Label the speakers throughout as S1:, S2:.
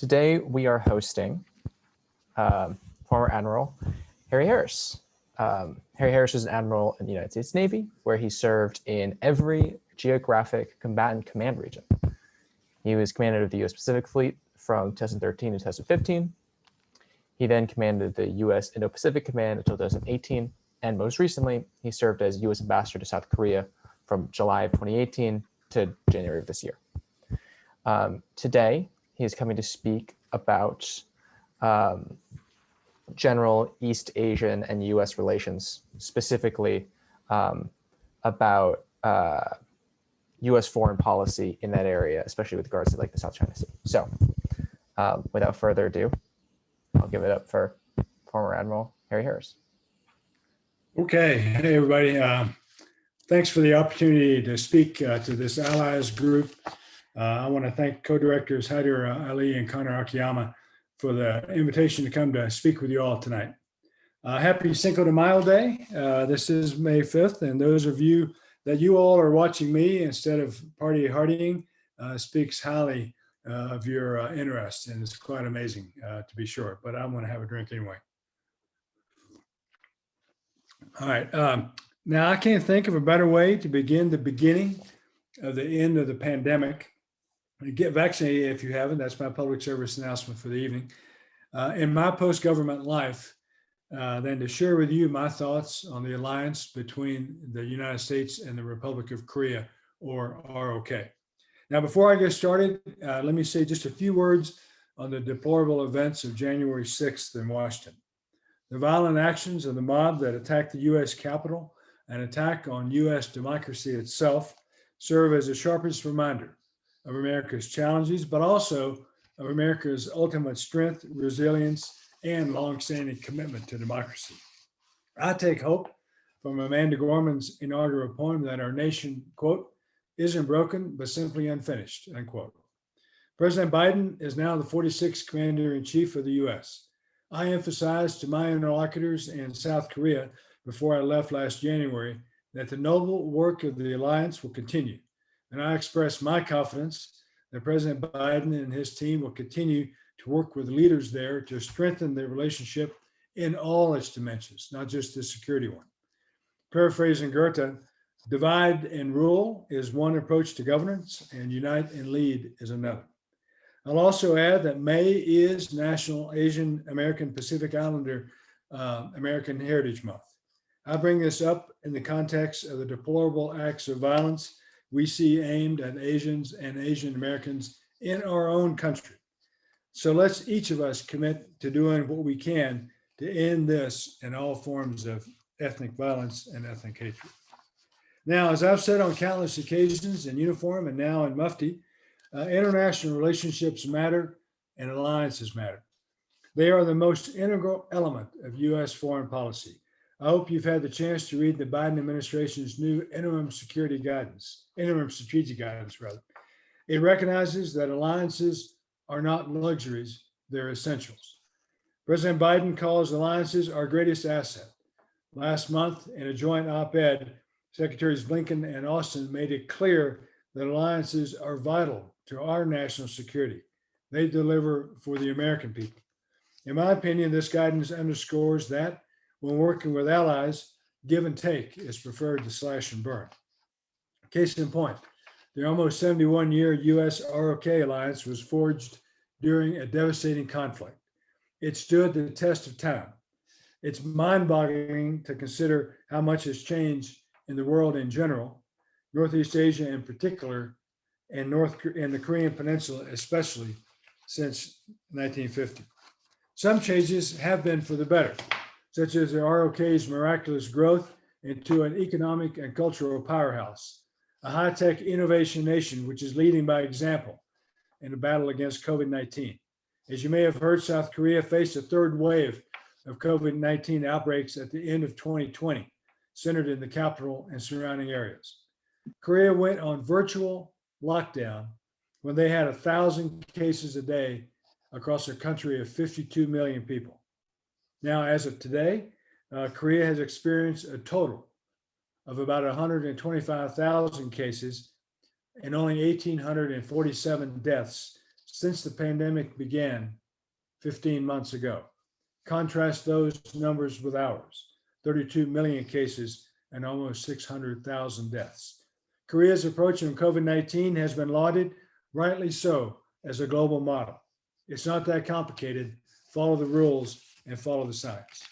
S1: Today we are hosting um, former Admiral Harry Harris. Um, Harry Harris was an admiral in the United States Navy, where he served in every geographic combatant command region. He was commander of the U.S. Pacific Fleet from 2013 to 2015. He then commanded the U.S. Indo-Pacific Command until 2018, and most recently, he served as U.S. Ambassador to South Korea from July of 2018 to January of this year. Um, today, he is coming to speak about um, general East Asian and U.S. relations, specifically um, about uh, U.S. foreign policy in that area, especially with regards to like the South China Sea. So um, without further ado, I'll give it up for former Admiral Harry Harris.
S2: Okay, hey everybody. Uh, thanks for the opportunity to speak uh, to this allies group. Uh, I want to thank co-directors Haider Ali and Connor Akiyama for the invitation to come to speak with you all tonight. Uh, happy Cinco de Mayo Day. Uh, this is May 5th, and those of you that you all are watching me instead of party hardying uh, speaks highly uh, of your uh, interest, and it's quite amazing uh, to be sure, but I'm gonna have a drink anyway. All right, um, now I can't think of a better way to begin the beginning of the end of the pandemic get vaccinated if you haven't. That's my public service announcement for the evening. Uh, in my post-government life, uh, to share with you my thoughts on the alliance between the United States and the Republic of Korea, or ROK. Now, before I get started, uh, let me say just a few words on the deplorable events of January 6th in Washington. The violent actions of the mob that attacked the US Capitol, an attack on US democracy itself, serve as a sharpest reminder of America's challenges, but also of America's ultimate strength, resilience, and longstanding commitment to democracy. I take hope from Amanda Gorman's inaugural poem that our nation, quote, isn't broken, but simply unfinished, unquote. President Biden is now the 46th commander in chief of the US. I emphasized to my interlocutors in South Korea before I left last January that the noble work of the alliance will continue and I express my confidence that President Biden and his team will continue to work with leaders there to strengthen the relationship in all its dimensions, not just the security one. Paraphrasing Goethe, divide and rule is one approach to governance and unite and lead is another. I'll also add that May is National Asian American Pacific Islander uh, American Heritage Month. I bring this up in the context of the deplorable acts of violence we see aimed at Asians and Asian Americans in our own country. So let's each of us commit to doing what we can to end this and all forms of ethnic violence and ethnic hatred. Now, as I've said on countless occasions in uniform and now in Mufti, uh, international relationships matter and alliances matter. They are the most integral element of US foreign policy. I hope you've had the chance to read the Biden administration's new interim security guidance, interim strategic guidance rather. It recognizes that alliances are not luxuries, they're essentials. President Biden calls alliances our greatest asset. Last month in a joint op-ed, Secretaries Blinken and Austin made it clear that alliances are vital to our national security. They deliver for the American people. In my opinion, this guidance underscores that when working with allies, give and take is preferred to slash and burn. Case in point, the almost 71 year US ROK alliance was forged during a devastating conflict. It stood the test of time. It's mind boggling to consider how much has changed in the world in general, Northeast Asia in particular, and North and the Korean Peninsula, especially since 1950. Some changes have been for the better such as the ROK's miraculous growth into an economic and cultural powerhouse, a high-tech innovation nation which is leading by example in the battle against COVID-19. As you may have heard, South Korea faced a third wave of COVID-19 outbreaks at the end of 2020, centered in the capital and surrounding areas. Korea went on virtual lockdown when they had a thousand cases a day across a country of 52 million people. Now, as of today, uh, Korea has experienced a total of about 125,000 cases and only 1,847 deaths since the pandemic began 15 months ago. Contrast those numbers with ours, 32 million cases and almost 600,000 deaths. Korea's approach on COVID-19 has been lauded, rightly so, as a global model. It's not that complicated. Follow the rules and follow the science.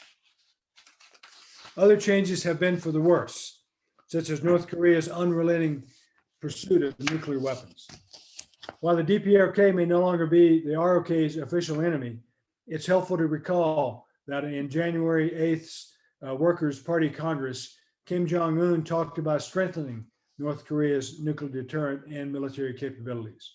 S2: Other changes have been for the worse, such as North Korea's unrelenting pursuit of nuclear weapons. While the DPRK may no longer be the ROK's official enemy, it's helpful to recall that in January 8th's uh, Workers' Party Congress, Kim Jong-un talked about strengthening North Korea's nuclear deterrent and military capabilities.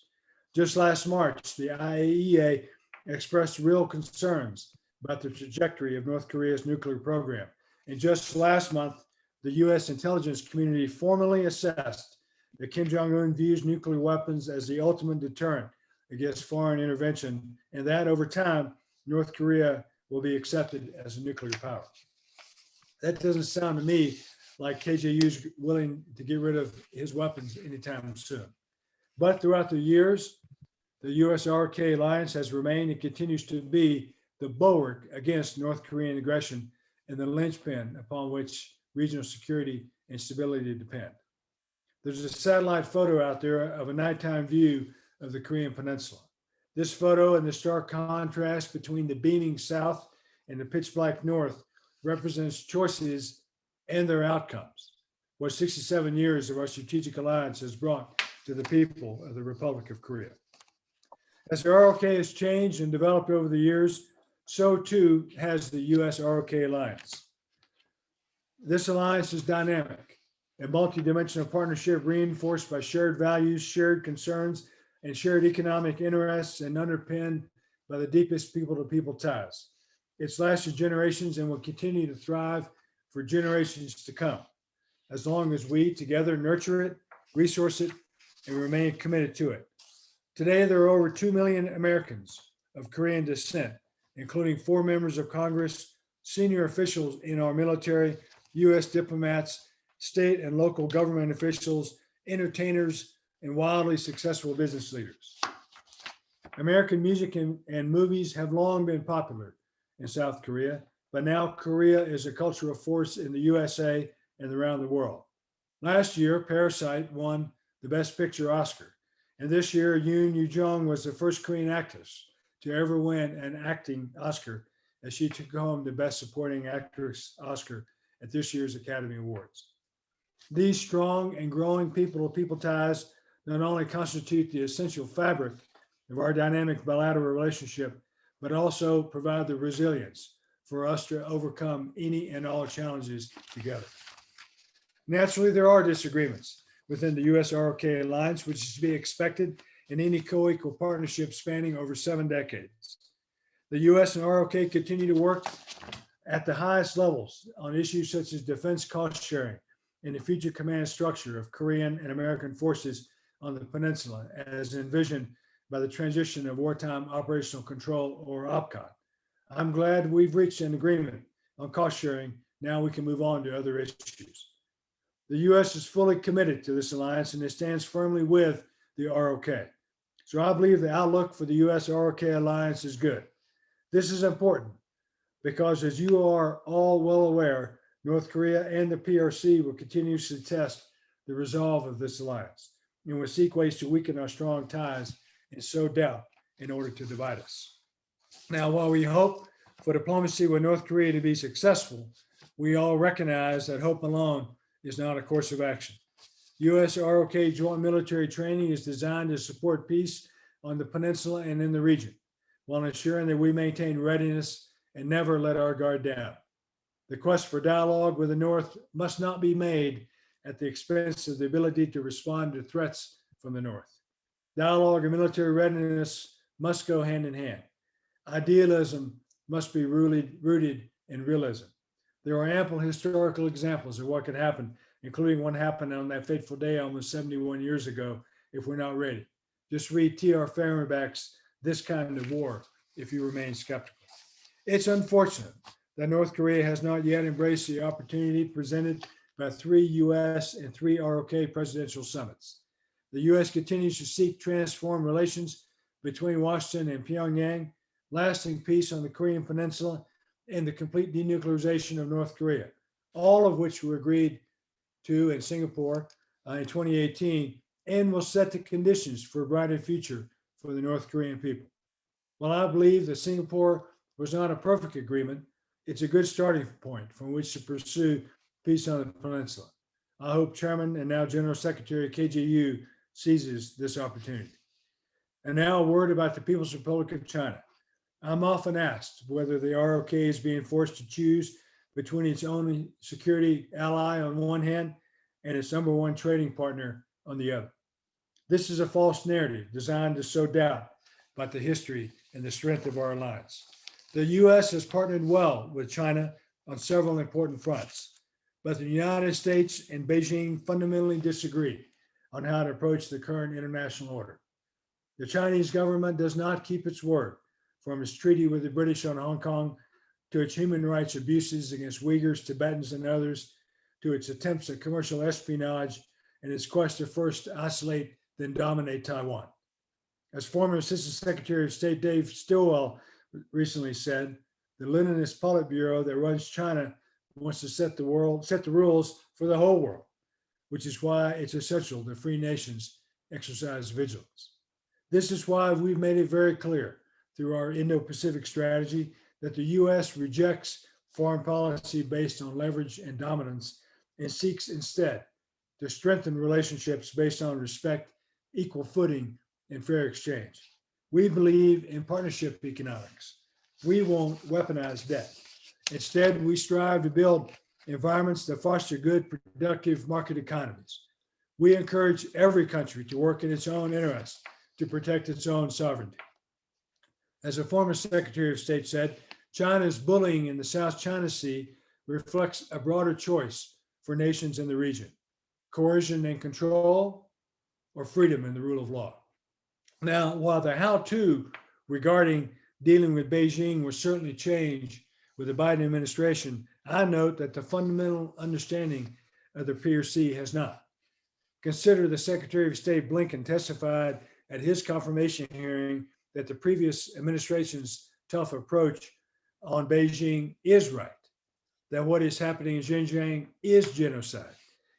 S2: Just last March, the IAEA expressed real concerns about the trajectory of North Korea's nuclear program. And just last month, the US intelligence community formally assessed that Kim Jong-un views nuclear weapons as the ultimate deterrent against foreign intervention, and that over time, North Korea will be accepted as a nuclear power. That doesn't sound to me like KJU's willing to get rid of his weapons anytime soon. But throughout the years, the US-RK alliance has remained and continues to be the bulwark against North Korean aggression and the linchpin upon which regional security and stability depend. There's a satellite photo out there of a nighttime view of the Korean Peninsula. This photo and the stark contrast between the beaming south and the pitch black north represents choices and their outcomes. What 67 years of our strategic alliance has brought to the people of the Republic of Korea. As the ROK has changed and developed over the years, so too has the US ROK alliance. This alliance is dynamic, a multidimensional partnership reinforced by shared values, shared concerns, and shared economic interests and underpinned by the deepest people-to-people ties. It's lasted generations and will continue to thrive for generations to come, as long as we together nurture it, resource it, and remain committed to it. Today, there are over 2 million Americans of Korean descent, including four members of Congress, senior officials in our military, US diplomats, state and local government officials, entertainers, and wildly successful business leaders. American music and, and movies have long been popular in South Korea, but now Korea is a cultural force in the USA and around the world. Last year, Parasite won the Best Picture Oscar. And this year, Youn Yuh-jung was the first Korean actress to ever win an acting Oscar as she took home the Best Supporting Actress Oscar at this year's Academy Awards. These strong and growing people-to-people ties not only constitute the essential fabric of our dynamic bilateral relationship, but also provide the resilience for us to overcome any and all challenges together. Naturally, there are disagreements within the US ROK alliance, which is to be expected in any co-equal partnership spanning over seven decades. The US and ROK continue to work at the highest levels on issues such as defense cost sharing and the future command structure of Korean and American forces on the peninsula as envisioned by the transition of wartime operational control or OPCON. I'm glad we've reached an agreement on cost sharing. Now we can move on to other issues. The US is fully committed to this alliance and it stands firmly with the ROK. So I believe the outlook for the US ROK alliance is good. This is important because as you are all well aware, North Korea and the PRC will continuously test the resolve of this alliance and will seek ways to weaken our strong ties and sow doubt in order to divide us. Now, while we hope for diplomacy with North Korea to be successful, we all recognize that hope alone is not a course of action. US ROK joint military training is designed to support peace on the peninsula and in the region, while ensuring that we maintain readiness and never let our guard down. The quest for dialogue with the North must not be made at the expense of the ability to respond to threats from the North. Dialogue and military readiness must go hand in hand. Idealism must be rooted, rooted in realism. There are ample historical examples of what could happen, including what happened on that fateful day almost 71 years ago, if we're not ready. Just read T.R. Fehrenbach's This Kind of War if you remain skeptical. It's unfortunate that North Korea has not yet embraced the opportunity presented by three US and three ROK presidential summits. The US continues to seek transform relations between Washington and Pyongyang, lasting peace on the Korean Peninsula, and the complete denuclearization of North Korea, all of which were agreed to in Singapore uh, in 2018 and will set the conditions for a brighter future for the North Korean people. While I believe that Singapore was not a perfect agreement, it's a good starting point from which to pursue peace on the peninsula. I hope Chairman and now General Secretary KJU seizes this opportunity. And now a word about the People's Republic of China. I'm often asked whether the ROK is being forced to choose between its only security ally on one hand and its number one trading partner on the other. This is a false narrative designed to sow doubt about the history and the strength of our alliance. The US has partnered well with China on several important fronts, but the United States and Beijing fundamentally disagree on how to approach the current international order. The Chinese government does not keep its word from its treaty with the British on Hong Kong to its human rights abuses against Uyghurs, Tibetans, and others, to its attempts at commercial espionage and its quest to first isolate, then dominate Taiwan. As former Assistant Secretary of State Dave Stilwell recently said, the Leninist Politburo that runs China wants to set the world, set the rules for the whole world, which is why it's essential that free nations exercise vigilance. This is why we've made it very clear through our Indo-Pacific strategy that the US rejects foreign policy based on leverage and dominance and seeks instead to strengthen relationships based on respect, equal footing, and fair exchange. We believe in partnership economics. We won't weaponize debt. Instead, we strive to build environments that foster good, productive market economies. We encourage every country to work in its own interest to protect its own sovereignty. As a former Secretary of State said, China's bullying in the South China Sea reflects a broader choice for nations in the region, coercion and control, or freedom and the rule of law. Now, while the how-to regarding dealing with Beijing will certainly change with the Biden administration, I note that the fundamental understanding of the PRC has not. Consider the Secretary of State Blinken testified at his confirmation hearing that the previous administration's tough approach on Beijing is right, that what is happening in Xinjiang is genocide,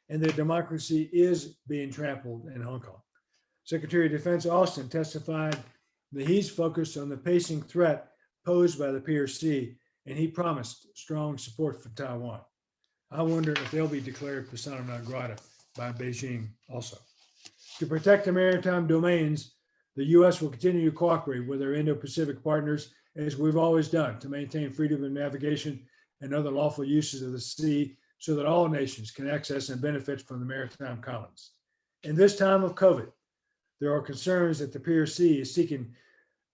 S2: and that democracy is being trampled in Hong Kong. Secretary of Defense Austin testified that he's focused on the pacing threat posed by the PRC, and he promised strong support for Taiwan. I wonder if they'll be declared persona non grata by Beijing also. To protect the maritime domains, the U.S. will continue to cooperate with our Indo-Pacific partners as we've always done to maintain freedom of navigation and other lawful uses of the sea so that all nations can access and benefit from the maritime commons. In this time of COVID, there are concerns that the PRC is seeking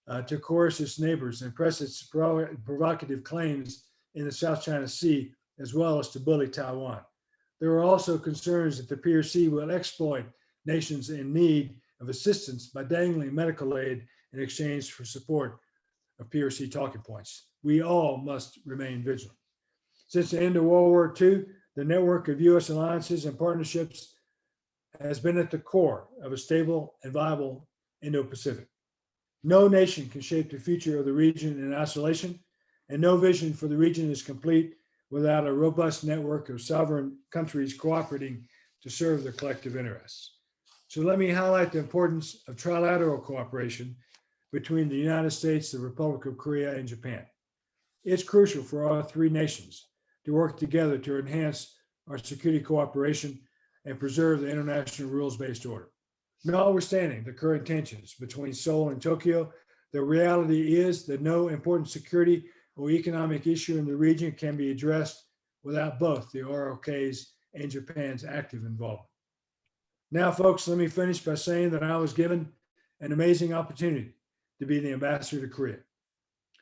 S2: uh, to coerce its neighbors and press its provocative claims in the South China Sea, as well as to bully Taiwan. There are also concerns that the PRC will exploit nations in need of assistance by dangling medical aid in exchange for support of PRC talking points. We all must remain vigilant. Since the end of World War II, the network of US alliances and partnerships has been at the core of a stable and viable Indo-Pacific. No nation can shape the future of the region in isolation, and no vision for the region is complete without a robust network of sovereign countries cooperating to serve their collective interests. So let me highlight the importance of trilateral cooperation between the United States, the Republic of Korea, and Japan. It's crucial for all three nations to work together to enhance our security cooperation and preserve the international rules-based order. Notwithstanding the current tensions between Seoul and Tokyo, the reality is that no important security or economic issue in the region can be addressed without both the ROK's and Japan's active involvement. Now, folks, let me finish by saying that I was given an amazing opportunity to be the ambassador to Korea.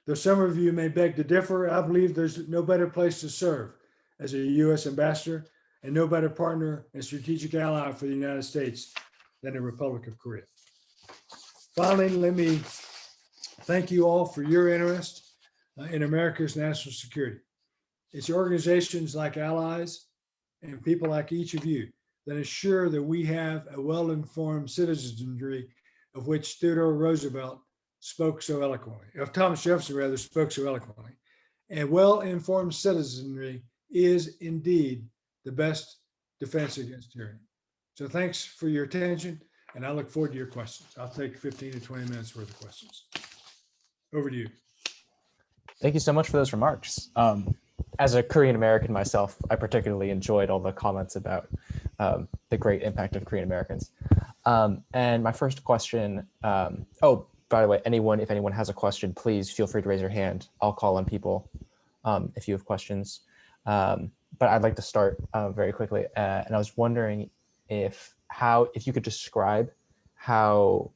S2: Though some of you may beg to differ, I believe there's no better place to serve as a U.S. ambassador and no better partner and strategic ally for the United States than the Republic of Korea. Finally, let me thank you all for your interest uh, in America's national security. It's organizations like allies and people like each of you that ensure that we have a well-informed citizenry of which Theodore Roosevelt spoke so eloquently, of Thomas Jefferson rather spoke so eloquently. And well-informed citizenry is indeed the best defense against tyranny. So thanks for your attention and I look forward to your questions. I'll take 15 to 20 minutes worth of questions. Over to you.
S1: Thank you so much for those remarks. Um, as a Korean American myself, I particularly enjoyed all the comments about um, the great impact of Korean Americans. Um, and my first question, um, oh, by the way, anyone, if anyone has a question, please feel free to raise your hand. I'll call on people um, if you have questions. Um, but I'd like to start uh, very quickly. Uh, and I was wondering if how, if you could describe how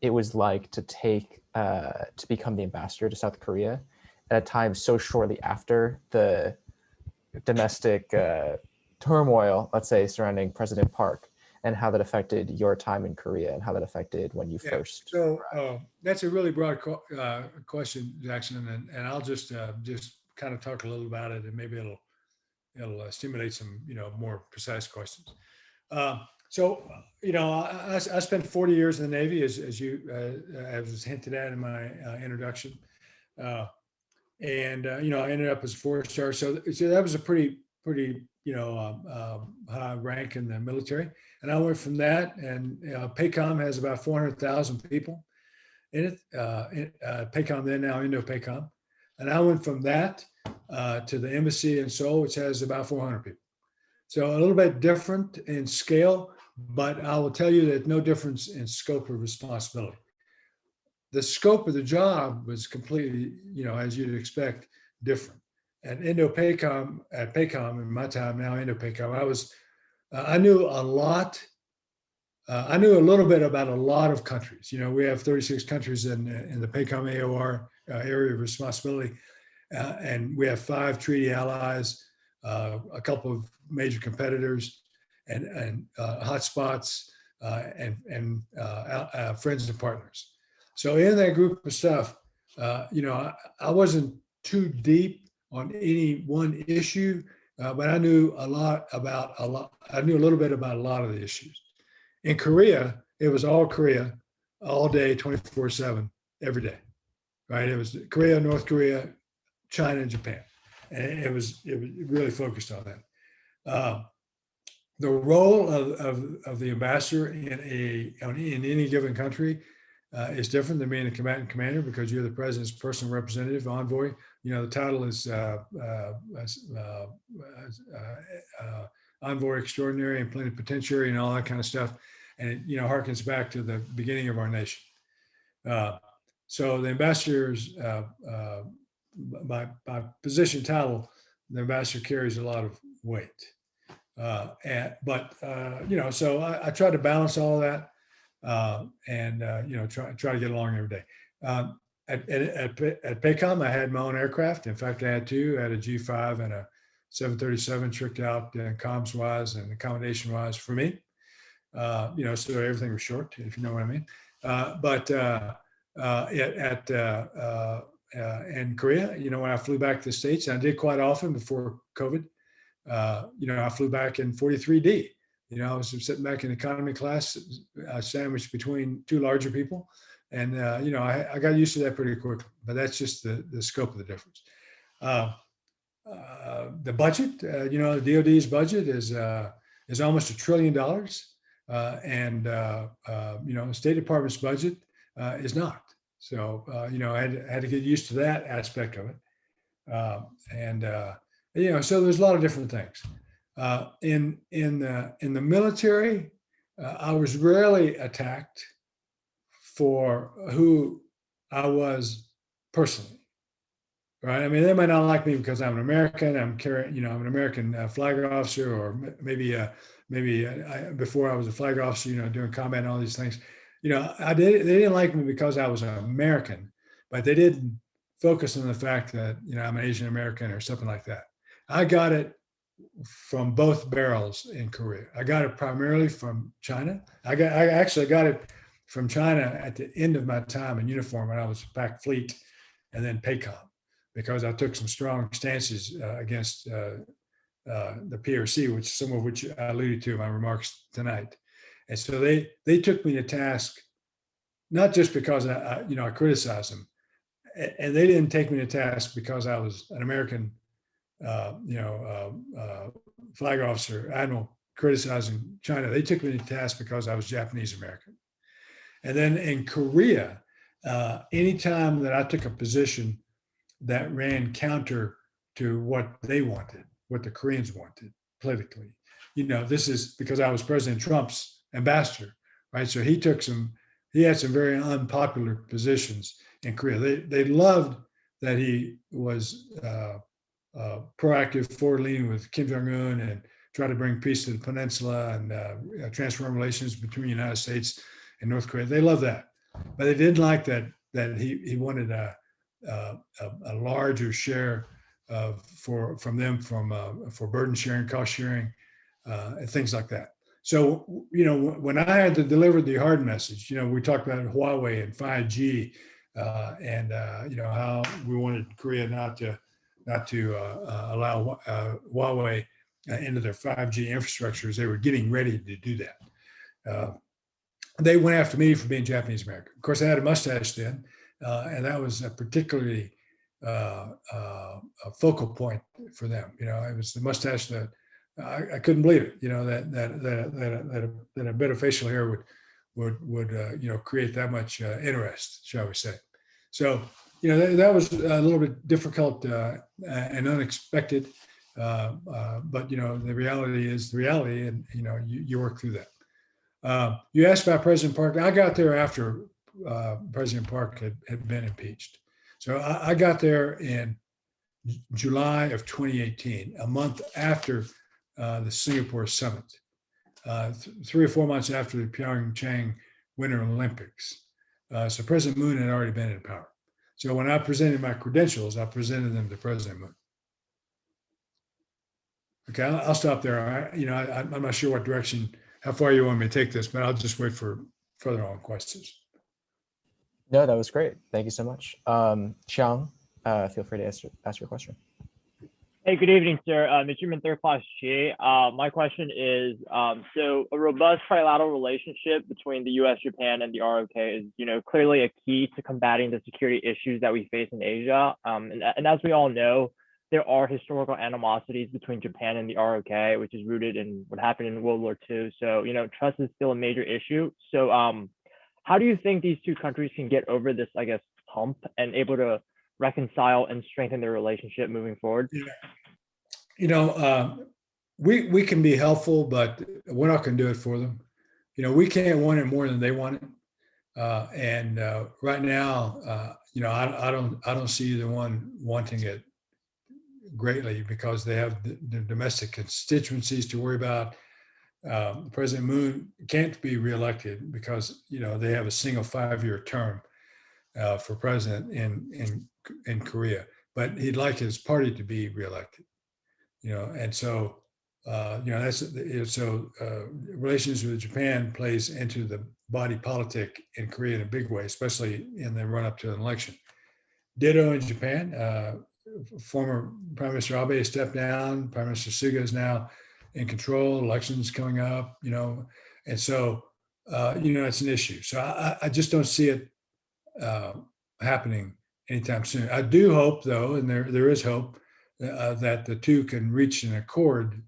S1: it was like to take, uh, to become the ambassador to South Korea at a time so shortly after the domestic uh, turmoil, let's say, surrounding President Park and how that affected your time in Korea and how that affected when you
S2: Yeah,
S1: first.
S2: So uh, that's a really broad uh, question, Jackson, and, and I'll just uh, just kind of talk a little about it, and maybe it'll it'll uh, stimulate some you know more precise questions. Uh, so you know, I, I spent 40 years in the Navy, as as you uh, as was hinted at in my uh, introduction, uh, and uh, you know, I ended up as four star. So, so that was a pretty pretty you know um, high rank in the military. And I went from that, and uh, PACOM has about 400,000 people in it. Uh, uh, PACOM then now Indo PACOM, And I went from that uh, to the embassy in Seoul, which has about 400 people. So a little bit different in scale, but I will tell you that no difference in scope of responsibility. The scope of the job was completely, you know, as you'd expect, different. At Indo-PACOM, at PACOM in my time now, Indo-PACOM, I was uh, I knew a lot. Uh, I knew a little bit about a lot of countries. You know, we have 36 countries in, in the PACOM AOR uh, area of responsibility, uh, and we have five treaty allies, uh, a couple of major competitors, and, and uh, hotspots, and, and friends and partners. So in that group of stuff, you know, I, I wasn't too deep on any one issue uh, but I knew a lot about a lot. I knew a little bit about a lot of the issues. In Korea, it was all Korea, all day, 24 seven, every day, right? It was Korea, North Korea, China, and Japan. And it was, it was really focused on that. Uh, the role of, of, of, the ambassador in a in any given country uh, is different than being a combatant commander because you're the president's personal representative, envoy. You know, the title is uh, uh, uh, uh envoy extraordinary and plenipotentiary and all that kind of stuff. And it, you know, harkens back to the beginning of our nation. Uh, so the ambassadors, by, by position title, the ambassador carries a lot of weight. and, but, you know, so I, I try to balance all that uh, and uh, you know try try to get along every day. Um, at, at, at PACOM, I had my own aircraft. In fact, I had two. I had a G5 and a 737 tricked out uh, comms wise and accommodation wise for me. Uh, you know, so everything was short, if you know what I mean. Uh, but uh, uh, at, at in Korea, you know, when I flew back to the States, and I did quite often before COVID, you know, I flew back in 43D. You know, I was sitting back in economy class, uh, sandwiched between two larger people. And, uh, you know, I, I, got used to that pretty quickly, but that's just the, the scope of the difference. Uh, uh the budget, uh, you know, the DOD's budget is, uh, is almost a trillion dollars. and, you know, the State Department's budget is not. So, you know, I had, I had, to get used to that aspect of it. and, you know, so there's a lot of different things. Uh, in in the in the military, uh, I was rarely attacked for who I was personally. Right? I mean, they might not like me because I'm an American. I'm carrying, you know, I'm an American uh, flag officer, or maybe uh, maybe uh, I, before I was a flag officer, you know, doing combat and all these things. You know, I did. They didn't like me because I was an American, but they didn't focus on the fact that you know I'm an Asian American or something like that. I got it from both barrels in Korea. I got it primarily from China. I got I actually got it from China at the end of my time in uniform when I was Pac Fleet and then PACOM because I took some strong stances uh, against uh, uh, the PRC, which some of which I alluded to in my remarks tonight. And so they they took me to task not just because I, I you know, I criticized them, and they didn't take me to task because I was an American, uh, you know, uh, uh, flag officer, admiral criticizing China. They took me to task because I was Japanese American. And then in Korea, uh, anytime that I took a position that ran counter to what they wanted, what the Koreans wanted politically, you know, this is because I was President Trump's ambassador, right? So he took some, he had some very unpopular positions in Korea. They they loved that he was uh, uh, proactive, forward-leaning with Kim Jong Un and try to bring peace to the peninsula and uh, transform relations between the United States and North Korea. They love that, but they didn't like that that he he wanted a a, a larger share of for from them from uh, for burden sharing, cost sharing, uh, and things like that. So you know when I had to deliver the hard message, you know we talked about Huawei and 5G, uh, and uh, you know how we wanted Korea not to not to uh, uh, allow Huawei into their 5G infrastructures. They were getting ready to do that they went after me for being Japanese American. Of course, I had a mustache then, uh, and that was a particularly uh, uh, a focal point for them. You know, it was the mustache that I, I couldn't believe it. You know that that that that, that, a, that a bit of facial hair would would would uh, you know create that much uh, interest, shall we say? So you know that, that was a little bit difficult uh, and unexpected, but you know the reality is the reality, and you know you, you work through that. Uh, you asked about President Park. I got there after uh, President Park had, had been impeached. So I, I, got there in July of 2018, a month after uh, the Singapore summit, uh, th three or four months after the Pyeongchang Winter Olympics. Uh, so President Moon had already been in power. So when I presented my credentials, I presented them to President Moon. Okay, I'll, I'll stop there. I, you know, I, I'm not sure what direction how far you want me to take this, but I'll just wait for further on questions.
S1: No, that was great. Thank you so much. Um, Xiang, uh, feel free to ask, ask your question.
S3: Hey, good evening, sir. Uh, Mr. Third Class Chi. Uh, my question is, um, so a robust trilateral relationship between the U.S., Japan, and the ROK is, you know, clearly a key to combating the security issues that we face in Asia. Um, and, and as we all know, there are historical animosities between Japan and the ROK, which is rooted in what happened in World War II. So, you know, trust is still a major issue. So, um, how do you think these two countries can get over this, I guess, hump and able to reconcile and strengthen their relationship moving forward?
S2: Yeah. You know, uh, we we can be helpful, but we're not going to do it for them. You know, we can't want it more than they want it. Uh, and uh, right now, uh, you know, I, I don't I don't see the one wanting it greatly because they have the, domestic constituencies to worry about. Um, President Moon can't be reelected because you know they have a single five-year term uh, for president in in in Korea, but he'd like his party to be reelected. You know, and so uh, you know that's so uh, relations with Japan plays into the body politic in Korea in a big way, especially in the run up to an election. Ditto in Japan. Uh, former Prime Minister Abe stepped down. Prime Minister Suga is now in control. Elections coming up, you know, and so uh, you know it's an issue. So I, I just don't see it uh, happening anytime soon. I do hope, though, and there there is hope uh, that the two can reach an accord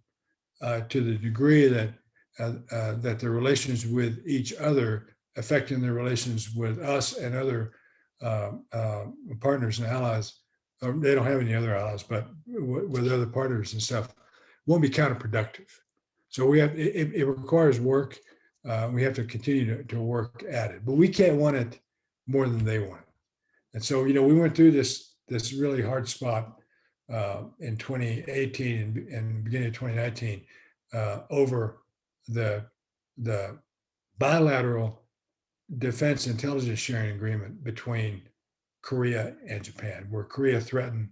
S2: uh, to the degree that uh, uh, that their relations with each other affecting their relations with us and other partners and allies they don't have any other allies, but with other partners and stuff, won't be counterproductive. So we have, it, it requires work. Uh, we have to continue to, to work at it, but we can't want it more than they want. And so, you know, we went through this, this really hard spot uh, in 2018 and, and beginning of 2019 uh, over the, the bilateral defense intelligence sharing agreement between Korea and Japan, where Korea threatened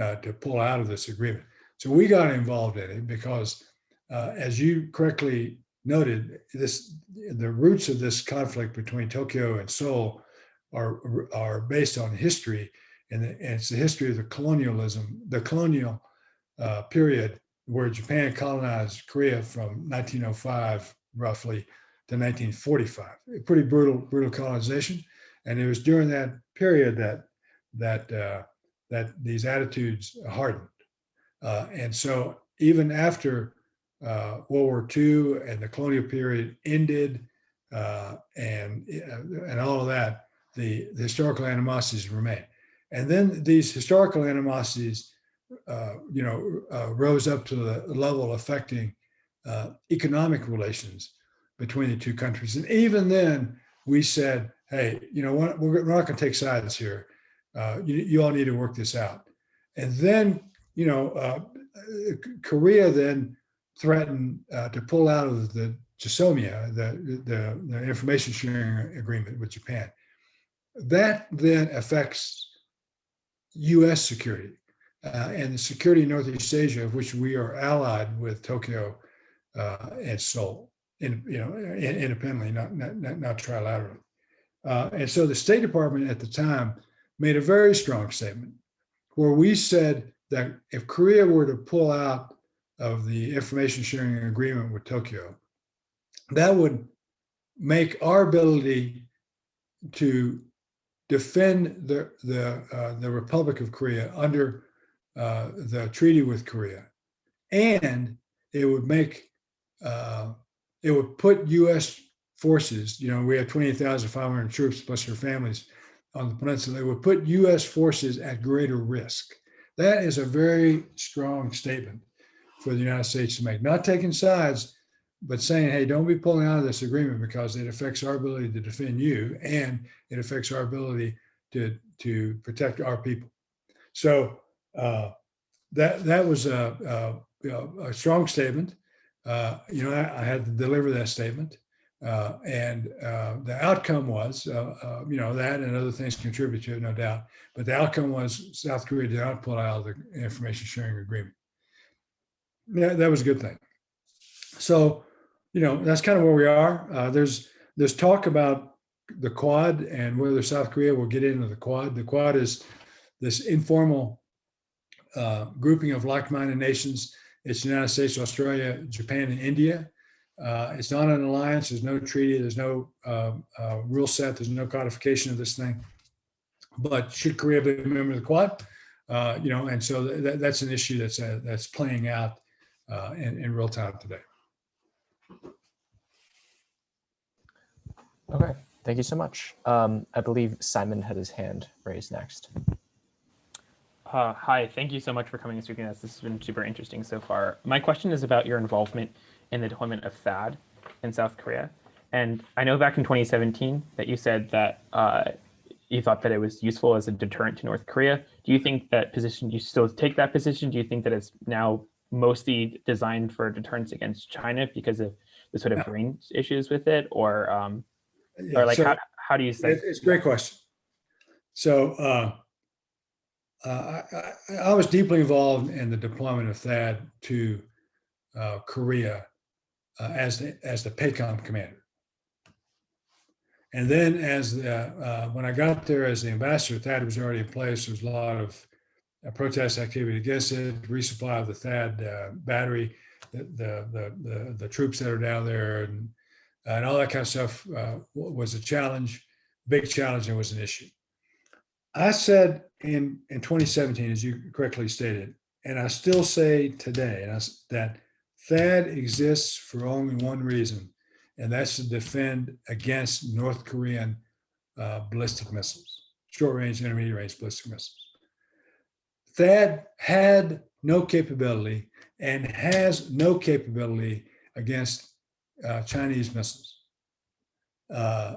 S2: uh, to pull out of this agreement. So we got involved in it because, uh, as you correctly noted, this the roots of this conflict between Tokyo and Seoul are are based on history, and, it's the history of the colonialism, the colonial uh, period where Japan colonized Korea from 1905 roughly to 1945. A pretty brutal, brutal colonization. And it was during that period that that uh, that these attitudes hardened. Uh, and so even after uh, World War II and the colonial period ended uh, and, uh, and all of that, the, the historical animosities remain. And then these historical animosities, uh, you know, uh, rose up to the level affecting uh, economic relations between the two countries. And even then, we said, hey, you know, we're, we're not going to take sides here. Uh, you, you all need to work this out. And then, you know, uh, Korea then threatened uh, to pull out of the GSOMIA, the, the, the information sharing agreement with Japan. That then affects US security uh, and the security in Northeast Asia, of which we are allied with Tokyo uh, and Seoul, in, you know, in, independently, not, not, not, not trilaterally. Uh, and so the State Department at the time made a very strong statement where we said that if Korea were to pull out of the information sharing agreement with Tokyo, that would make our ability to defend the the uh, the Republic of Korea under uh, the treaty with Korea, and it would make uh, it would put U.S. forces. You know, we have twenty thousand five hundred troops plus their families on the peninsula. It would put U.S. forces at greater risk. That is a very strong statement for the United States to make. Not taking sides, but saying, hey, don't be pulling out of this agreement because it affects our ability to defend you and it affects our ability to, to protect our people. So uh, that that was a, a, a strong statement. Uh, you know, I, I, had to deliver that statement. Uh, and uh, the outcome was, uh, uh, you know, that and other things contribute to it, no doubt. But the outcome was South Korea did not pull out of the information sharing agreement. Yeah, that was a good thing. So you know, that's kind of where we are. Uh, there's there's talk about the Quad and whether South Korea will get into the Quad. The Quad is this informal uh, grouping of like-minded nations. It's the United States, Australia, Japan, and India. Uh, it's not an alliance. There's no treaty. There's no um, uh, rule set. There's no codification of this thing. But should Korea be a member of the Quad? Uh, you know, and so th that's an issue that's uh, that's playing out in, in real time today.
S1: Okay, thank you so much. Um, I believe Simon had his hand raised next.
S4: Uh, hi, thank you so much for coming and speaking to us. This has been super interesting so far. My question is about your involvement in the deployment of THAAD in South Korea. And I know back in 2017 that you said that uh, you thought that it was useful as a deterrent to North Korea. Do you think that position, you still take that position? Do you think that it's now mostly designed for deterrence against China because of the sort of range issues with it? Or um,
S2: Yeah,
S4: or like
S2: so
S4: how, how do you say
S2: It's a great question. So uh, uh, I, I- I was deeply involved in the deployment of THAAD to uh, Korea uh, as the, as the PACOM commander. And then as the, uh, when I got there as the ambassador, THAAD was already in place. There was a lot of protest activity against it, resupply of the THAAD uh, battery, the, the, the, the, troops that are down there and, and all that kind of stuff uh, was a challenge, big challenge and was an issue. I said in, in 2017, as you correctly stated, and I still say today, I that THAAD exists for only one reason, and that's to defend against North Korean uh, ballistic missiles, short range, intermediate range ballistic missiles. THAAD had no capability and has no capability against uh, Chinese missiles. Uh,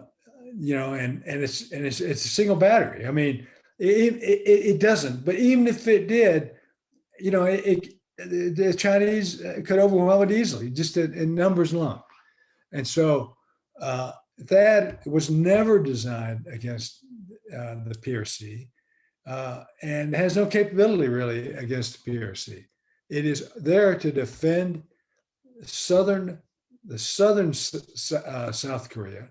S2: you know, and and it's and it's it's a single battery. I mean, it it, it doesn't. But even if it did, you know, it, it the Chinese could overwhelm it easily, just in, in numbers alone. And so uh, that was never designed against uh, the PRC uh, and has no capability really against the PRC. It is there to defend southern, the southern uh, South Korea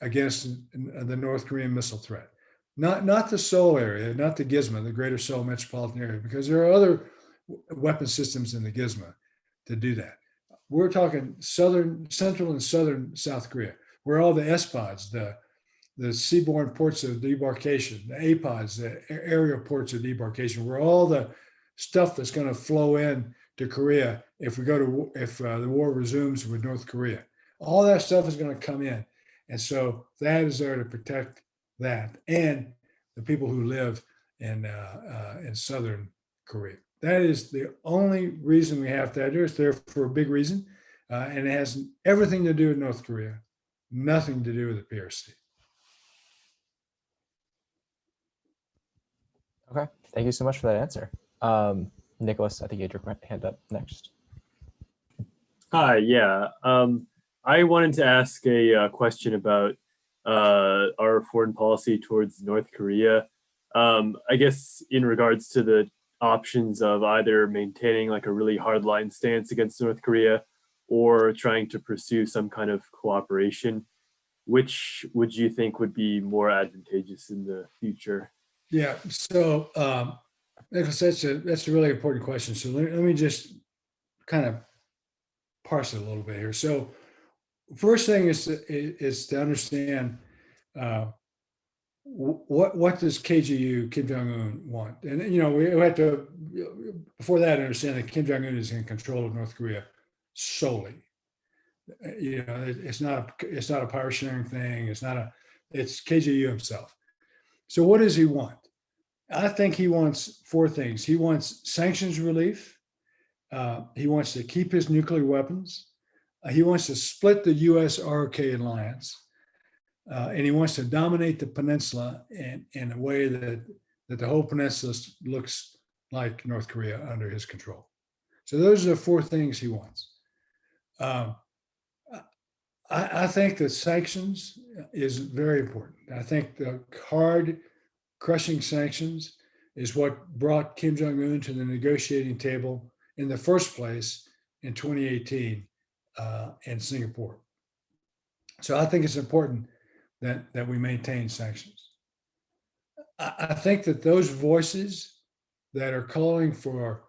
S2: against the North Korean missile threat. Not, not the Seoul area, not the Gizmo, the greater Seoul metropolitan area, because there are other weapon systems in the Gizmo to do that. we're talking southern, central and southern South Korea, where all the SPODs, the, the seaborne ports of debarkation, the APODs, the aerial ports of debarkation, where all the stuff that's going to flow in to Korea if we go to, if uh, the war resumes with North Korea. All that stuff is going to come in. And so that is there to protect that and the people who live in, uh, uh, in southern Korea. That is the only reason we have that. It's there for a big reason. Uh, and it has everything to do with North Korea, nothing to do with the PRC.
S1: Okay, thank you so much for that answer. Um, Nicholas, I think you had your hand up next.
S5: Hi, yeah. Um, I wanted to ask a uh, question about uh, our foreign policy towards North Korea. Um, I guess in regards to the options of either maintaining like a really hardline stance against North Korea or trying to pursue some kind of cooperation, which would you think would be more advantageous in the future?
S2: Yeah, so um, Nicholas, that's a, that's a really important question. So let, let me just kind of parse it a little bit here. So first thing is, to- is, to understand uh, what, what does KGU, Kim Jong-un want? And, you know, we have to, before that, understand that Kim Jong-un is in control of North Korea solely. You know, it- it's not, a it's not a power sharing thing. It's not a, it's KGU himself. So what does he want? I think he wants four things. He wants sanctions relief. Uh, he wants to keep his nuclear weapons. Uh, he wants to split the US ROK alliance. Uh, and he wants to dominate the peninsula in, in a way that, that the whole peninsula looks like North Korea under his control. So those are the four things he wants. Um, I, I think that sanctions is very important. I think the hard crushing sanctions is what brought Kim Jong-un to the negotiating table in the first place in 2018 uh, in Singapore. So I think it's important that, that we maintain sanctions. I, I think that those voices that are calling for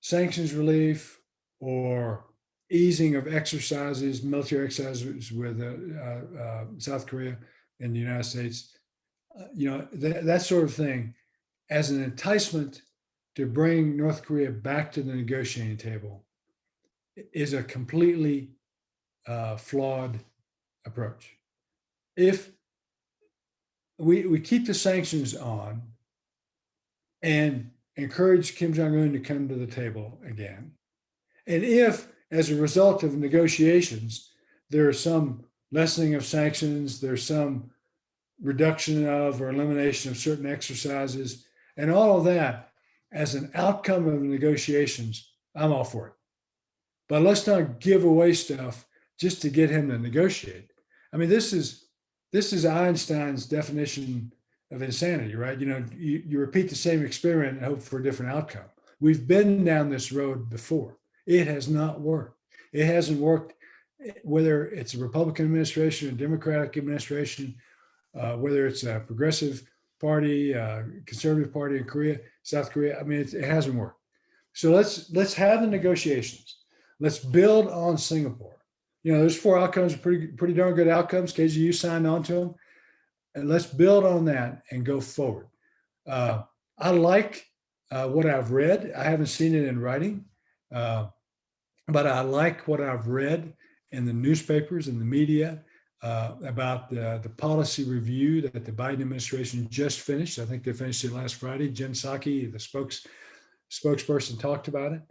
S2: sanctions relief or easing of exercises, military exercises with uh, uh, uh, South Korea and the United States, uh, you know, that, that sort of thing as an enticement to bring North Korea back to the negotiating table is a completely uh, flawed approach. If we, we keep the sanctions on and encourage Kim Jong-un to come to the table again, and if, as a result of negotiations, there is some lessening of sanctions, there's some reduction of or elimination of certain exercises, and all of that as an outcome of negotiations, I'm all for it. But let's not give away stuff just to get him to negotiate. I mean, this is this is Einstein's definition of insanity, right? You know, you, you repeat the same experiment and hope for a different outcome. We've been down this road before. It has not worked. It hasn't worked eh, whether it's a Republican administration, a Democratic administration, uh, whether it's a progressive party, uh, conservative party in Korea, South Korea. I mean, it, it hasn't worked. So let's let's have the negotiations. Let's build on Singapore. You know, those four outcomes are pretty pretty darn good outcomes. KGU signed on to them, and let's build on that and go forward. Uh, I like uh, what I've read. I haven't seen it in writing, uh, but I like what I've read in the newspapers and the media uh, about the, the policy review that the Biden administration just finished. I think they finished it last Friday. Jen Psaki, the spokes spokesperson, talked about it.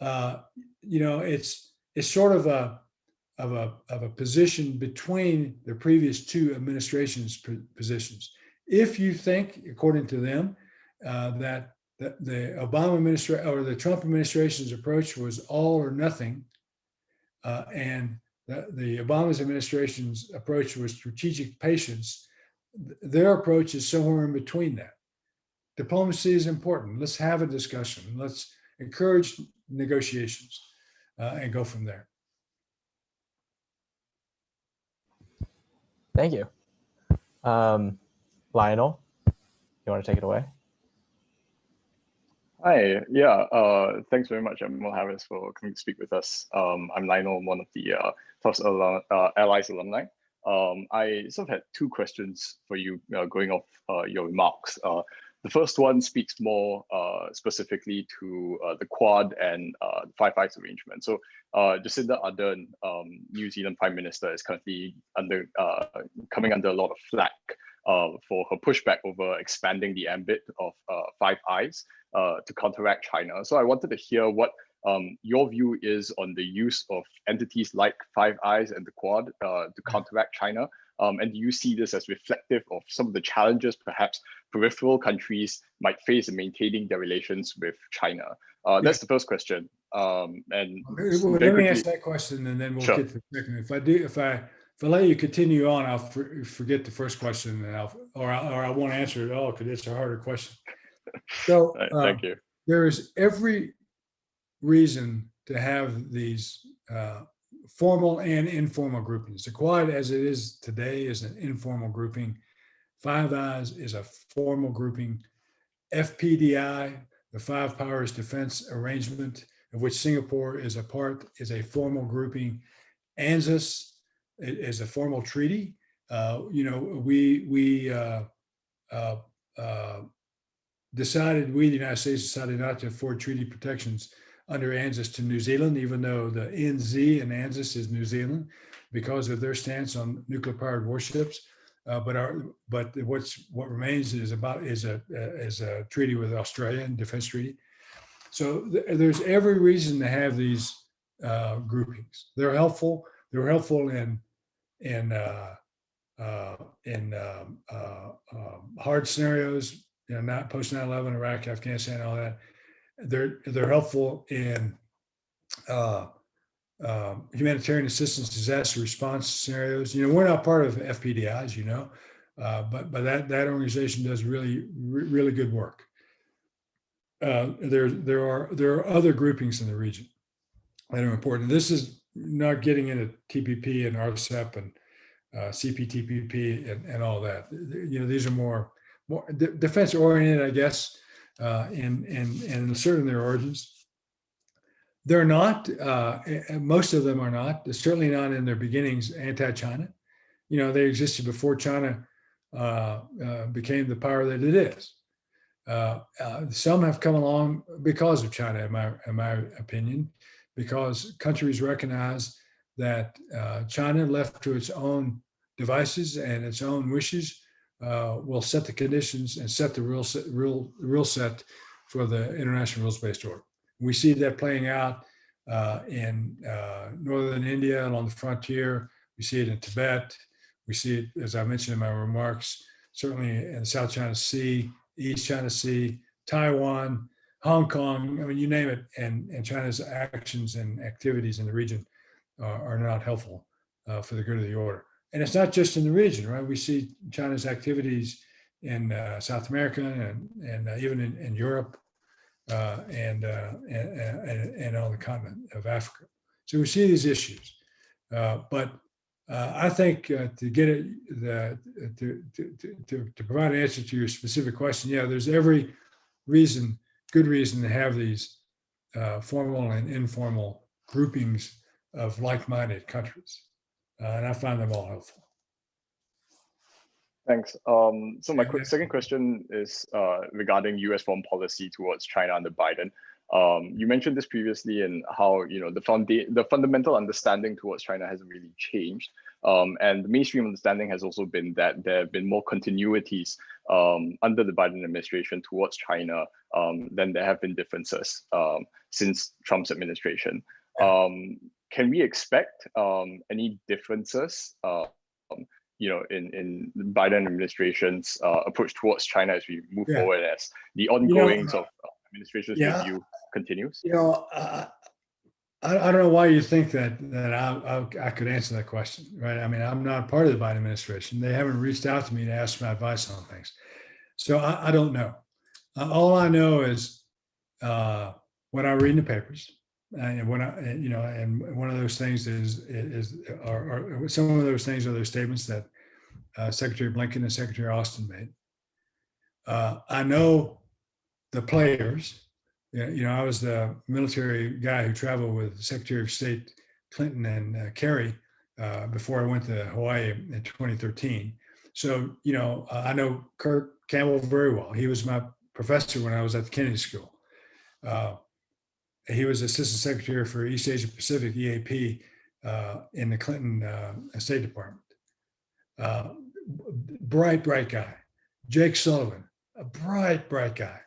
S2: Uh, you know, it's it's sort of a of a of a position between the previous two administrations' positions. If you think, according to them, uh, that the, the Obama administration or the Trump administration's approach was all or nothing, uh, and the, the Obama's administration's approach was strategic patience. Their approach is somewhere in between that. Diplomacy is important. Let's have a discussion. Let's encourage negotiations uh, and go from there.
S1: Thank you. Um, Lionel, you want to take it away?
S6: Hi, yeah, uh, thanks very much, Admiral Harris, for coming to speak with us. Um, I'm Lionel, I'm one of the uh, TOS alum, uh, Allies alumni. Um, I sort of had two questions for you uh, going off uh, your remarks. Uh, the first one speaks more uh, specifically to uh, the Quad and the Five Eyes arrangement. So Jacinda Ardern, um, New Zealand Prime Minister, is currently under coming under a lot of flack for her pushback over expanding the ambit of uh, Five Eyes uh, to counteract China. So I wanted to hear what um, your view is on the use of entities like Five Eyes and the Quad uh, to counteract China. Um, and do you see this as reflective of some of the challenges perhaps peripheral countries might face in maintaining their relations with China? Uh, that's the first question. Um, and
S2: Well, let me ask that question and then we'll
S6: Sure.
S2: get to the second. If I do, if I, if I let you continue on, I'll for- forget the first question and I'll, or I, or I won't answer it at all because it's a harder question. So,
S6: uh,
S2: uh,
S6: thank you.
S2: there is every reason to have these uh, formal and informal groupings. The Quad, as it is today, is an informal grouping. Five Eyes is a formal grouping. FPDA, the Five Powers Defense Arrangement, of which Singapore is a part, is a formal grouping. ANZUS is a formal treaty. Uh, You know, we, we uh, uh, decided, we, the United States, decided not to afford treaty protections under ANZUS to New Zealand, even though the NZ and ANZUS is New Zealand because of their stance on nuclear powered warships. Uh, but our, but what's, what remains is about, is a, is a treaty with Australia and defense treaty. So th- there's every reason to have these uh, groupings. They're helpful. They're helpful in, in, uh, uh, in um, uh, um, hard scenarios, you know, not post 9/11, Iraq, Afghanistan, all that. They're they're helpful in uh, um, humanitarian assistance, disaster response scenarios. You know, we're not part of FPDA, as you know, uh, but but that that organization does really re- really good work. Uh, there there are there are other groupings in the region that are important. This is not getting into TPP and RCEP and uh, CPTPP and, and all that. You know, these are more, more defense oriented, I guess, uh, and, and, and certain their origins. They're not, uh, most of them are not, certainly not in their beginnings anti-China. You know, they existed before China uh, uh, became the power that it is. Uh, uh, some have come along because of China, in my, in my opinion, because countries recognize that uh, China, left to its own devices and its own wishes, uh, will set the conditions and set the real set, real real set for the international rules-based order. We see that playing out uh, in uh, northern India and on the frontier. We see it in Tibet. We see it, as I mentioned in my remarks, certainly in the South China Sea, East China Sea, Taiwan, Hong Kong. I mean, you name it. And, and China's actions and activities in the region are, are not helpful uh, for the good of the order. And it's not just in the region, right? We see China's activities in uh, South America and, and uh, even in, in Europe uh, and, uh, and, and, and on the continent of Africa. So we see these issues. Uh, but uh, I think uh, to get it, the, to, to, to, to provide an answer to your specific question, yeah, there's every reason, good reason to have these uh, formal and informal groupings of like-minded countries. Uh, and I find them all helpful.
S6: Thanks. Um, so my second question is uh, regarding U.S. foreign policy towards China under Biden. Um, you mentioned this previously and how you know the the fundamental understanding towards China hasn't really changed, um, and the mainstream understanding has also been that there have been more continuities um, under the Biden administration towards China um, than there have been differences um, since Trump's administration. Um, can we expect um, any differences uh, you know, in, in the Biden administration's uh, approach towards China as we move
S2: Yeah.
S6: forward as the
S2: know,
S6: ongoings of uh, administration's
S2: yeah.
S6: review continues?
S2: You know, uh, I, I don't know why you think that that I, I I could answer that question, right? I mean, I'm not part of the Biden administration. They haven't reached out to me to ask my advice on things, so I, I don't know. Uh, all I know is uh, what I read in the papers, and when I, you know, and one of those things is is are, are some of those things are those statements that uh, Secretary Blinken and Secretary Austin made. Uh, I know the players you know, I was the military guy who traveled with Secretary of State Clinton and uh, Kerry uh, before I went to Hawaii in 2013. So, you know, uh, I know Kurt Campbell very well. He was my professor when I was at the Kennedy School. Uh, he was Assistant Secretary for East Asia Pacific EAP uh, in the Clinton uh, State Department. Bright, bright guy. Jake Sullivan, a bright, bright guy.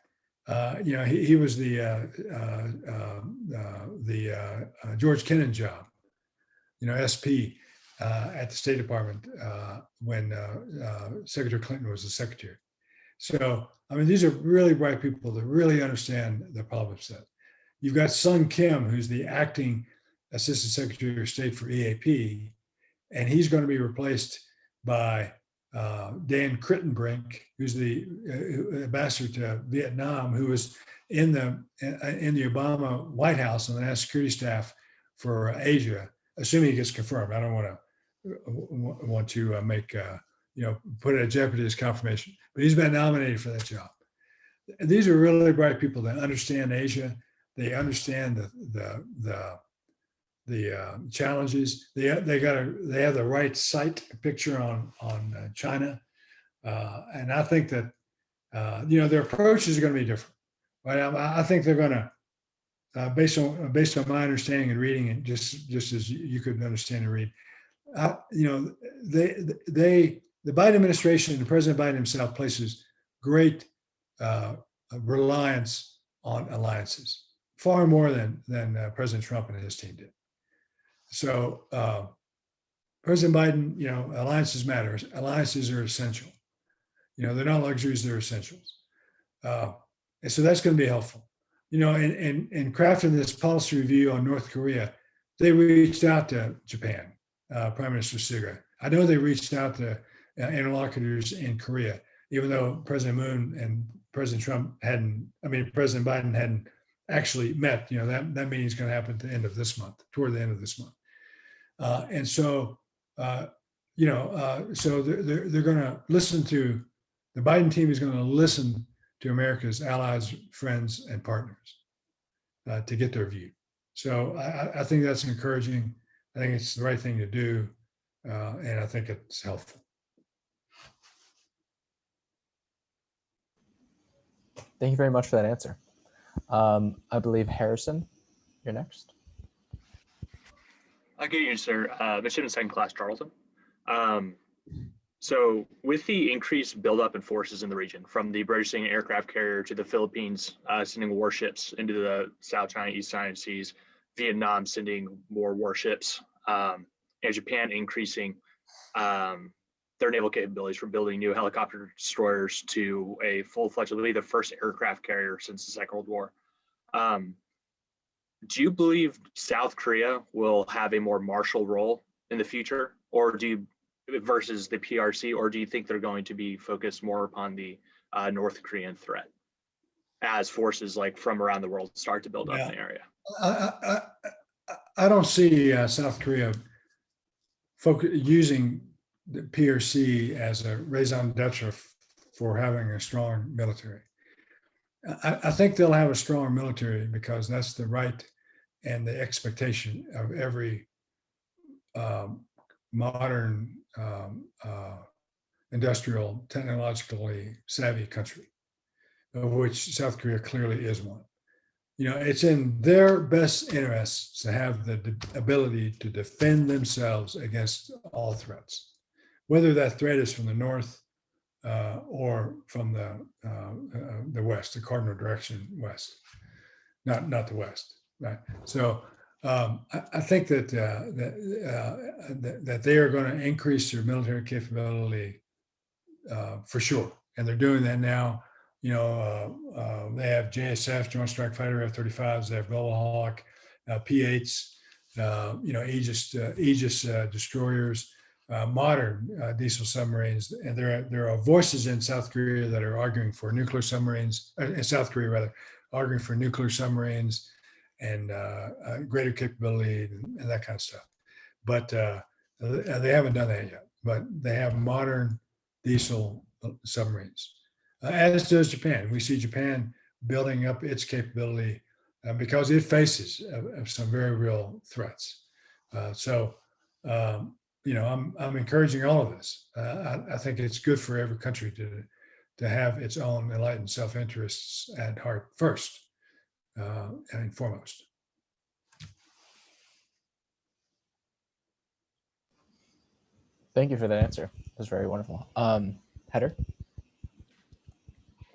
S2: Uh, you know, he, he was the uh, uh, uh, the uh, uh, George Kennan job, you know, SP at the State Department when Secretary Clinton was the secretary. So, I mean, these are really bright people that really understand the problem set. You've got Sung Kim, who's the acting Assistant Secretary of State for EAP, and he's going to be replaced by uh, Dan Kritenbrink, who's the uh, ambassador to Vietnam, who was in the in the Obama White House on the national security staff for Asia, assuming he gets confirmed. I don't want to want to uh, make uh, you know put it at jeopardy his confirmation, but he's been nominated for that job. These are really bright people that understand Asia. They understand the the the the uh, challenges. They they got a they have the right sight picture on on uh, China, uh, and I think that uh, you know their approaches are going to be different. But I, I think they're going to, uh, based on based on my understanding and reading and just just as you could understand and read, uh, you know they they the Biden administration and President Biden himself places great reliance on alliances, far more than than President Trump and his team did. So uh, President Biden, you know, alliances matter. Alliances are essential. You know, they're not luxuries; they're essentials. Uh, and so that's going to be helpful. You know, and, in, in crafting this policy review on North Korea, they reached out to Japan, uh, Prime Minister Suga. I know they reached out to uh, interlocutors in Korea, even though President Moon and President Trump hadn't, I mean, President Biden hadn't actually met. You know, that, that meeting is going to happen at the end of this month, toward the end of this month. Uh, and so, uh, you know, uh, so they're, they're, they're going to listen to, the Biden team is going to listen to America's allies, friends, and partners uh, to get their view. So I, I, think that's encouraging. I think it's the right thing to do. Uh, and I think it's helpful.
S1: Thank you very much for that answer. Um, I believe Harrison, you're next.
S7: Uh, good evening, sir. Uh, Midshipman Second Class Charlton. Um, so with the increased buildup in forces in the region, from the British sending aircraft carrier to the Philippines uh, sending warships into the South China, East China Seas, Vietnam sending more warships, um, and Japan increasing um, their naval capabilities from building new helicopter destroyers to a full-fledged, I the first aircraft carrier since the Second World War. Um, do you believe South Korea will have a more martial role in the future, or do you versus the PRC, or do you think they're going to be focused more upon the uh, North Korean threat as forces like from around the world start to build up in the area?
S2: I, I, I- I don't see uh, South Korea focus, using the PRC as a raison d'etre for having a strong military. I, I think they'll have a strong military because that's the right and the expectation of every um, modern um, uh, industrial, technologically savvy country, of which South Korea clearly is one. You know, it's in their best interests to have the ability to defend themselves against all threats, whether that threat is from the north uh, or from the uh, uh, the west, the cardinal direction west, not not the west, right? So um, I, I think that uh, that, uh, that that they are going to increase their military capability for sure, and they're doing that now. You know, they have JSF, Joint Strike Fighter F-35s. They have Global Hawk, uh, P-8s. Uh, you know, Aegis Aegis destroyers, uh, modern uh, diesel submarines, and there are, there are voices in South Korea that are arguing for nuclear submarines, uh, in South Korea rather, arguing for nuclear submarines and uh, uh, greater capability and, and that kind of stuff. But they haven't done that yet. But they have modern diesel submarines, as does Japan. We see Japan building up its capability because it faces some very real threats. So, um, you know, I'm, I'm encouraging all of this. Uh, I, I think it's good for every country to, to have its own enlightened self-interests at heart first uh, and foremost.
S1: Thank you for that answer. That was very wonderful. Um, Header?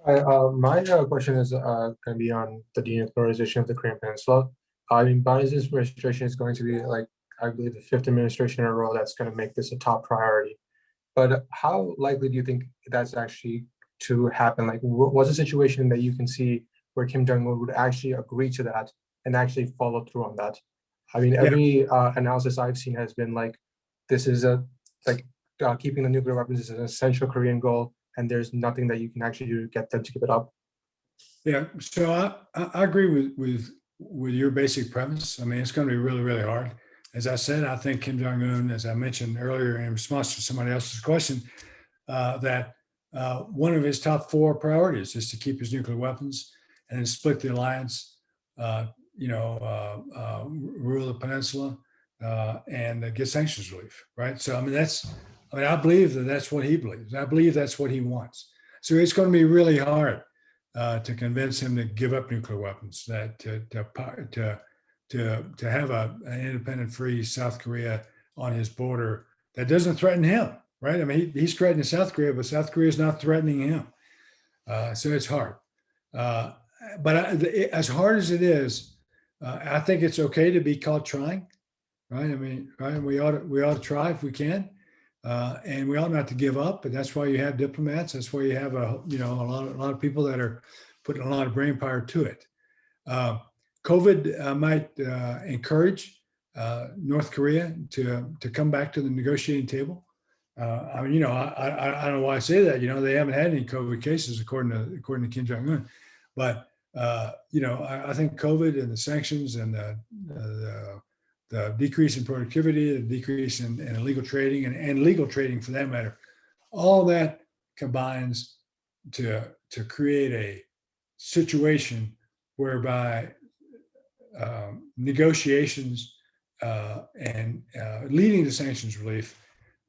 S8: I, uh, my uh, question is uh, going to be on the denuclearization of the Korean Peninsula. I mean, Biden's administration is going to be like, I believe, the fifth administration in a row that's going to make this a top priority. But how likely do you think that's actually to happen? Like, what's a situation that you can see where Kim Jong Un would actually agree to that and actually follow through on that? I mean,
S2: Yeah.
S8: every uh, analysis I've seen has been like, this is a like uh, keeping the nuclear weapons is an essential Korean goal, and there's nothing that you can actually do to get them to give it up.
S2: Yeah, so I, I, I agree with, with, with your basic premise. I mean, it's going to be really, really hard. As I said, I think Kim Jong-un, as I mentioned earlier in response to somebody else's question, uh, that uh, one of his top four priorities is to keep his nuclear weapons and split the alliance, uh, you know, uh, uh, rule the peninsula uh, and get sanctions relief, right? So, I mean, that's, I mean, I believe that that's what he believes. I believe that's what he wants. So it's going to be really hard to convince him to give up nuclear weapons, that to to to to, to have a, an independent, free South Korea on his border that doesn't threaten him, right? I mean, he, he's threatening South Korea, but South Korea is not threatening him. Uh, so it's hard. Uh, but I, the, as hard as it is, uh, I think it's okay to be caught trying, right? I mean, right? We ought to, we ought to try if we can. Uh, and we ought not to give up, but that's why you have diplomats. That's why you have a, you know, a lot of, a lot of people that are putting a lot of brain power to it. COVID uh, might uh, encourage uh, North Korea to, to come back to the negotiating table. Uh, I mean, you know, I, I, I don't know why I say that. You know, they haven't had any COVID cases according to according to Kim Jong Un, but uh, you know, I, I think COVID and the sanctions and the, the the decrease in productivity, the decrease in, in illegal trading and, and legal trading for that matter, all that combines to, to create a situation whereby um, negotiations uh, and uh, leading to sanctions relief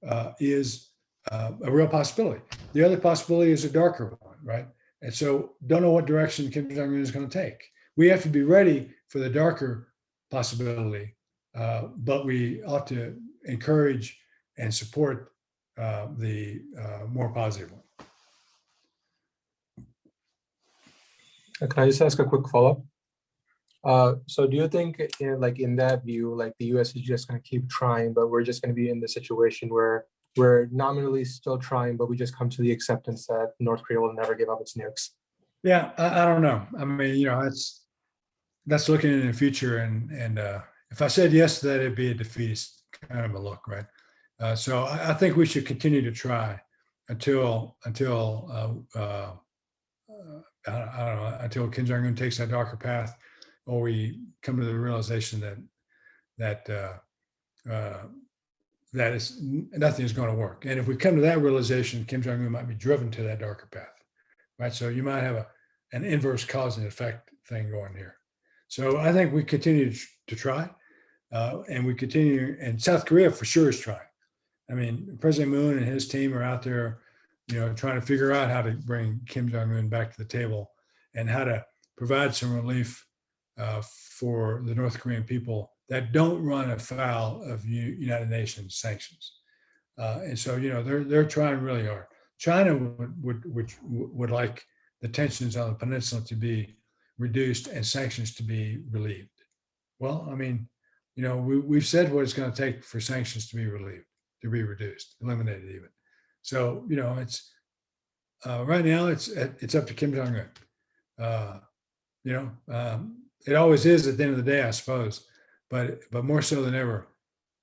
S2: uh, is uh, a real possibility. The other possibility is a darker one, right? And so don't know what direction Kim Jong-un is going to take. We have to be ready for the darker possibility uh, but we ought to encourage and support uh, the more positive one.
S8: Can I just ask a quick follow-up? Uh, so do you think in like in that view, like the US is just gonna keep trying, but we're just gonna be in the situation where we're nominally still trying, but we just come to the acceptance that North Korea will never give up its nukes?
S2: Yeah, I, I don't know. I mean, you know, that's that's looking in the future, and and uh, if I said yes to that, it'd be a defeatist kind of a look, right? Uh, so I, I think we should continue to try until until uh, uh, I, don't, I don't know until Kim Jong Un takes that darker path, or we come to the realization that that uh, uh, that is nothing is going to work. And if we come to that realization, Kim Jong Un might be driven to that darker path, right? So you might have a an inverse cause and effect thing going here. So I think we continue to, try. Uh, and we continue, and South Korea for sure is trying. I mean, President Moon and his team are out there, you know, trying to figure out how to bring Kim Jong Un back to the table and how to provide some relief uh, for the North Korean people that don't run afoul of U- United Nations sanctions. Uh, and so, you know, they're they're trying really hard. China would would would, would like the tensions on the peninsula to be reduced and sanctions to be relieved. Well, I mean, you know, we, we've said what it's going to take for sanctions to be relieved, to be reduced, eliminated even. So, you know, it's uh, right now it's it's up to Kim Jong Un. Uh, you know, um, it always is at the end of the day, I suppose, but but more so than ever,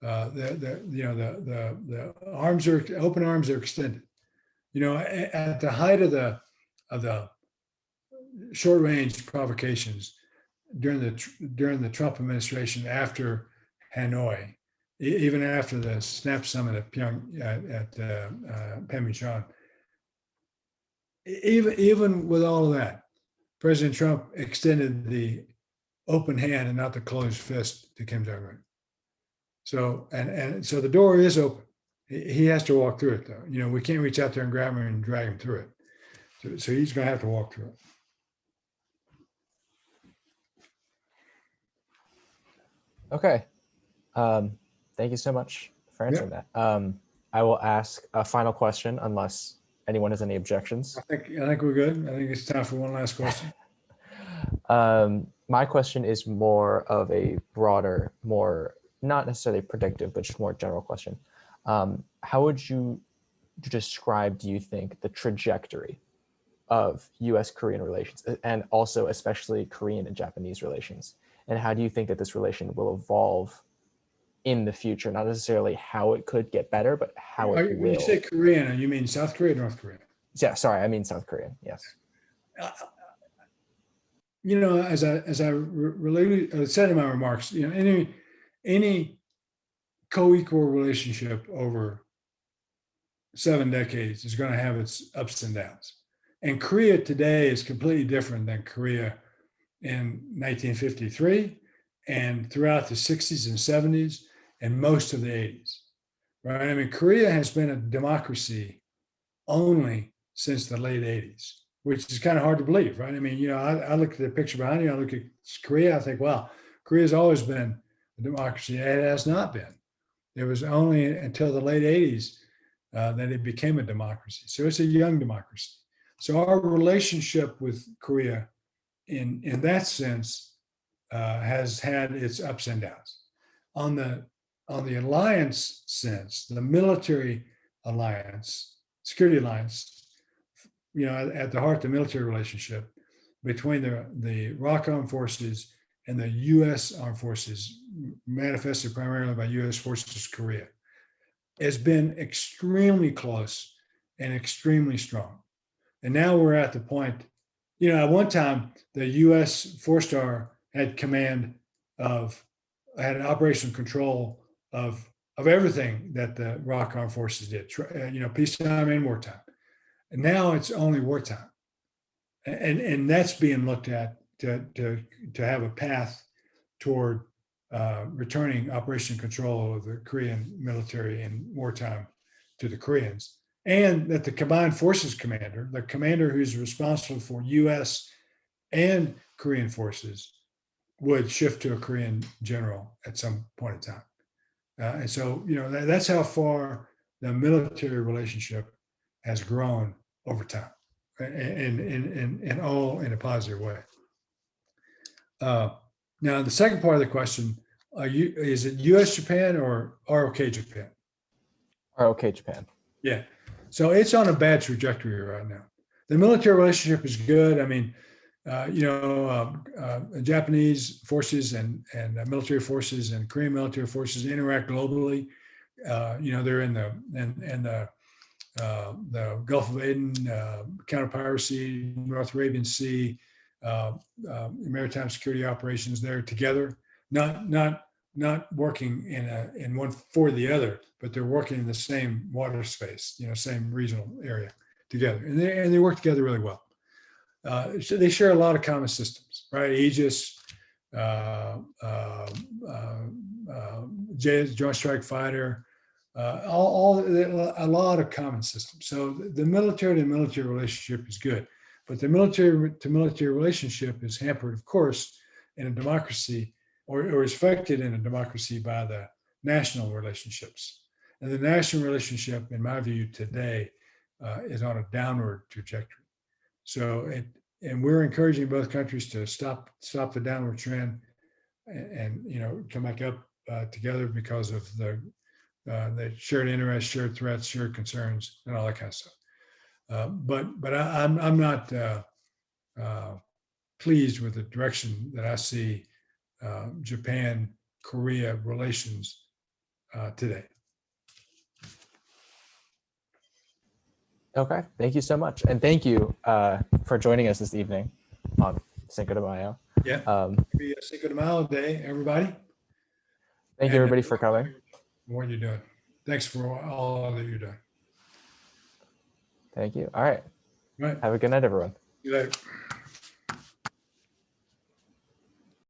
S2: uh, the the you know the the the arms are open arms are extended. You know, at, the height of the of the short range provocations, during the during the Trump administration after Hanoi, even after the SNAP summit at Pyong at, at uh, uh, even even with all of that, President Trump extended the open hand and not the closed fist to Kim Jong Un. So, and, and so the door is open. He has to walk through it though. You know, we can't reach out there and grab him and drag him through it. So, so he's gonna have to walk through it.
S1: Okay. Um, thank you so much for answering that. Um, I will ask a final question unless anyone has any objections.
S2: I think, I think we're good. I think it's time for one last question.
S1: Um, my question is more of a broader, more not necessarily predictive, but just more general question. Um, how would you describe, do you think, the trajectory of US Korean relations and also especially Korean and Japanese relations? And how do you think that this relation will evolve in the future? Not necessarily how it could get better, but how
S2: Are
S1: it
S2: you- When you say Korean, you mean South Korea, or North Korea?
S1: Yeah, sorry, I mean South Korean. Yes.
S2: Uh, you know, as I as I related uh, said in my remarks, you know, any any co-equal relationship over seven decades is going to have its ups and downs. And Korea today is completely different than Korea in 1953 and throughout the 60s and 70s and most of the 80s. Right? I mean, Korea has been a democracy only since the late 80s which is kind of hard to believe, right? I mean, you know, I, I look at the picture behind you, I look at Korea, I think, wow, Korea's always been a democracy. It has not been. It was only until the late 80s uh, that it became a democracy. So it's a young democracy. So our relationship with Korea, in in that sense, uh, has had its ups and downs. On the on the alliance sense, the military alliance, security alliance, you know, at, at the heart, the military relationship between the, the ROK Armed Forces and the U.S. Armed Forces, manifested primarily by U.S. Forces Korea, has been extremely close and extremely strong. And now we're at the point, you know, at one time, the U.S. four star had command of, had an operational control of, of everything that the ROK Armed Forces did, uh, you know, peacetime and wartime. Now it's only wartime. And, and that's being looked at to, to, to have a path toward uh, returning operation control of the Korean military in wartime to the Koreans. And that the combined forces commander, the commander who's responsible for US and Korean forces, would shift to a Korean general at some point in time. Uh, and so, you know, that, that's how far the military relationship has grown over time and in, in, in all in a positive way. Uh, now, the second part of the question, are you, is it US Japan or ROK Japan?
S1: ROK Japan.
S2: Yeah. So it's on a bad trajectory right now. The military relationship is good. I mean, uh, you know, um, uh, Japanese forces and and uh, military forces and Korean military forces interact globally. Uh, you know, they're in the and and the uh, the Gulf of Aden, uh, counter piracy, North Arabian Sea, uh, uh, maritime security operations there together. Not not not working in a in one for the other, but they're working in the same water space, you know, same regional area together, and they and they work together really well. Uh, so they share a lot of common systems, right? Aegis, uh, Joint Strike Fighter, uh, all, all a lot of common systems. So the military to military relationship is good, but the military to military relationship is hampered, of course, in a democracy or, or is affected in a democracy by the national relationships. And the national relationship, in my view, today uh, is on a downward trajectory. So it, and we're encouraging both countries to stop stop the downward trend and, and you know come back up uh, together because of the uh, the shared interests, shared threats, shared concerns, and all that kind of stuff. Uh, but but I, am I'm, I'm not uh, uh, pleased with the direction that I see uh, Japan Korea relations uh, today.
S1: Okay, thank you so much. And thank you uh, for joining us this evening on Cinco de Mayo.
S2: Yeah.
S1: Um,
S2: Cinco de Mayo Day, everybody.
S1: thank you everybody for coming.
S2: What you're doing. Thanks for all that you're doing.
S1: Thank you. All right.
S2: Right.
S1: Have a good night, everyone.
S2: You later.